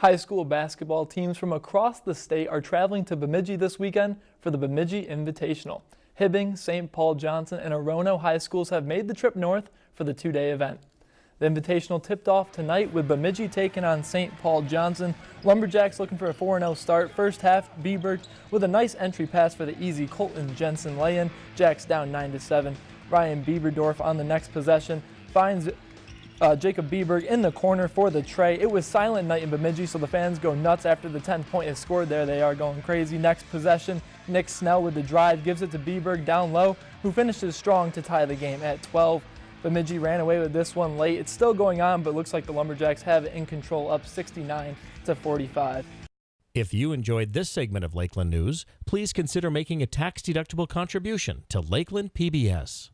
High school basketball teams from across the state are traveling to Bemidji this weekend for the Bemidji Invitational. Hibbing, St. Paul Johnson, and Orono high schools have made the trip north for the two-day event. The Invitational tipped off tonight with Bemidji taking on St. Paul Johnson. Lumberjacks looking for a 4-0 start. First half, Bieber with a nice entry pass for the easy Colton Jensen lay-in. Jacks down 9-7. Ryan Bieberdorf on the next possession finds uh, Jacob Bieberg in the corner for the trey. It was silent night in Bemidji, so the fans go nuts after the 10th point is scored there. They are going crazy. Next possession, Nick Snell with the drive gives it to Bieberg down low, who finishes strong to tie the game at 12. Bemidji ran away with this one late. It's still going on, but looks like the Lumberjacks have it in control up 69 to 45. If you enjoyed this segment of Lakeland News, please consider making a tax-deductible contribution to Lakeland PBS.